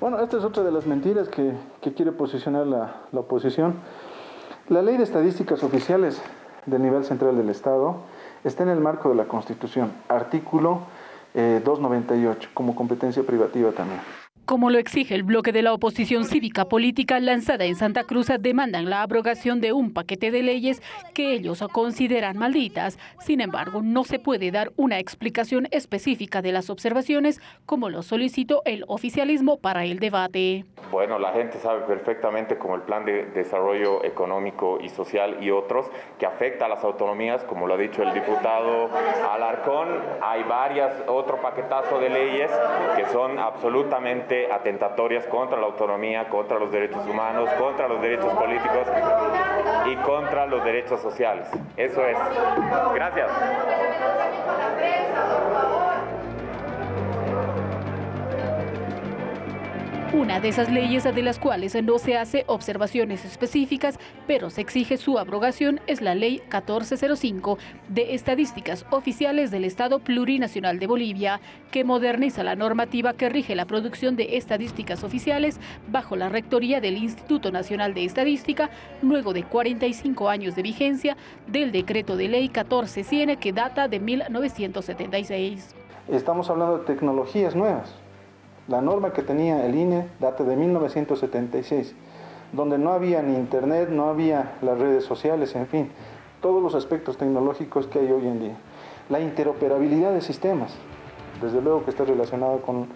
Bueno, esta es otra de las mentiras que, quiere posicionar la, oposición. La ley de estadísticas oficiales del nivel central del Estado está en el marco de la Constitución, artículo 298, eh, como competencia privativa también. Como lo exige el bloque de la oposición cívica política lanzada en Santa Cruz, demandan la abrogación de un paquete de leyes que ellos consideran malditas. Sin embargo, no se puede dar una explicación específica de las observaciones, como lo solicitó el oficialismo para el debate. Bueno, la gente sabe perfectamente como el Plan de Desarrollo Económico y Social y otros, que afecta a las autonomías, como lo ha dicho el diputado Alarcón. Hay varias, otro paquetazo de leyes que son absolutamente atentatorias contra la autonomía, contra los derechos humanos, contra los derechos políticos y contra los derechos sociales. Eso es. Gracias. Una de esas leyes de las cuales no se hace observaciones específicas, pero se exige su abrogación, es la Ley 1405 de Estadísticas Oficiales del Estado Plurinacional de Bolivia, que moderniza la normativa que rige la producción de estadísticas oficiales bajo la rectoría del Instituto Nacional de Estadística, luego de 45 años de vigencia del decreto de ley 1400 que data de 1976. Estamos hablando de tecnologías nuevas la norma que tenía el INE data de 1976, donde no había ni internet, no había las redes sociales, en fin, todos los aspectos tecnológicos que hay hoy en día. La interoperabilidad de sistemas, desde luego que está relacionado con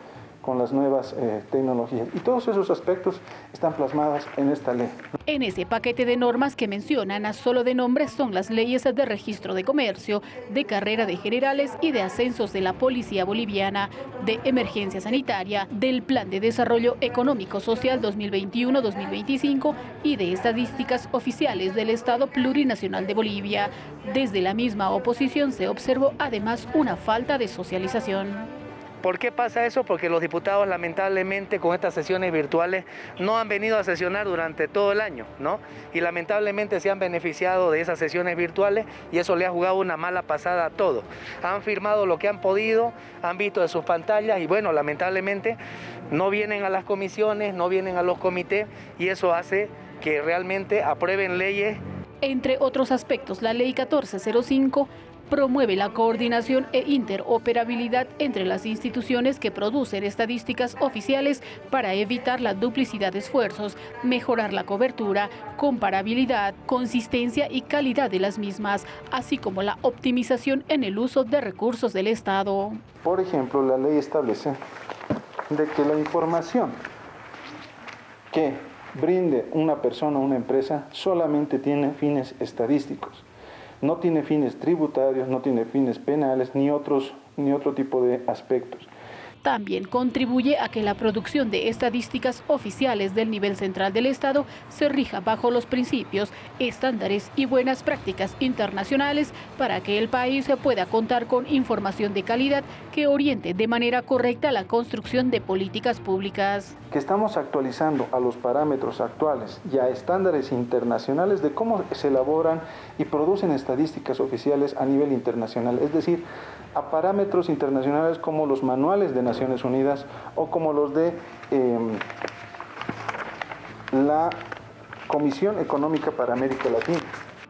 con las nuevas eh, tecnologías. Y todos esos aspectos están plasmados en esta ley. En ese paquete de normas que mencionan a solo de nombres son las leyes de registro de comercio, de carrera de generales y de ascensos de la Policía Boliviana, de emergencia sanitaria, del Plan de Desarrollo Económico Social 2021-2025 y de estadísticas oficiales del Estado Plurinacional de Bolivia. Desde la misma oposición se observó además una falta de socialización. ¿Por qué pasa eso? Porque los diputados lamentablemente con estas sesiones virtuales no han venido a sesionar durante todo el año, ¿no? Y lamentablemente se han beneficiado de esas sesiones virtuales y eso le ha jugado una mala pasada a todo. Han firmado lo que han podido, han visto de sus pantallas y bueno, lamentablemente no vienen a las comisiones, no vienen a los comités y eso hace que realmente aprueben leyes entre otros aspectos, la Ley 1405 promueve la coordinación e interoperabilidad entre las instituciones que producen estadísticas oficiales para evitar la duplicidad de esfuerzos, mejorar la cobertura, comparabilidad, consistencia y calidad de las mismas, así como la optimización en el uso de recursos del Estado. Por ejemplo, la ley establece de que la información que brinde una persona o una empresa solamente tiene fines estadísticos no tiene fines tributarios, no tiene fines penales, ni, otros, ni otro tipo de aspectos. También contribuye a que la producción de estadísticas oficiales del nivel central del Estado se rija bajo los principios, estándares y buenas prácticas internacionales para que el país pueda contar con información de calidad que oriente de manera correcta la construcción de políticas públicas. Que estamos actualizando a los parámetros actuales y a estándares internacionales de cómo se elaboran y producen estadísticas oficiales a nivel internacional, es decir, a parámetros internacionales como los manuales de Unidas o como los de em, la Comisión Económica para América Latina.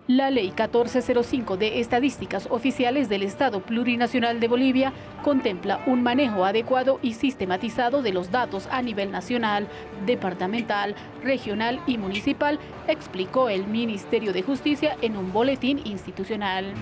La Ley 1405 de Estadísticas Oficiales del Estado Plurinacional de Bolivia contempla un manejo adecuado y sistematizado de los datos a nivel nacional, departamental, regional y municipal, explicó el Ministerio de Justicia en un boletín institucional.